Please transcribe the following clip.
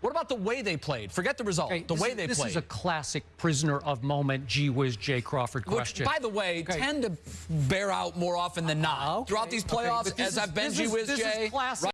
What about the way they played? Forget the result. Okay, the way is- they this played. is a classic prisoner of moment, gee whiz, Jay Crawford which, by the way, Okay. tend to bear out more often than not oh, Okay, throughout these playoffs. as is- I've been gee whiz, is- is Jay, Right?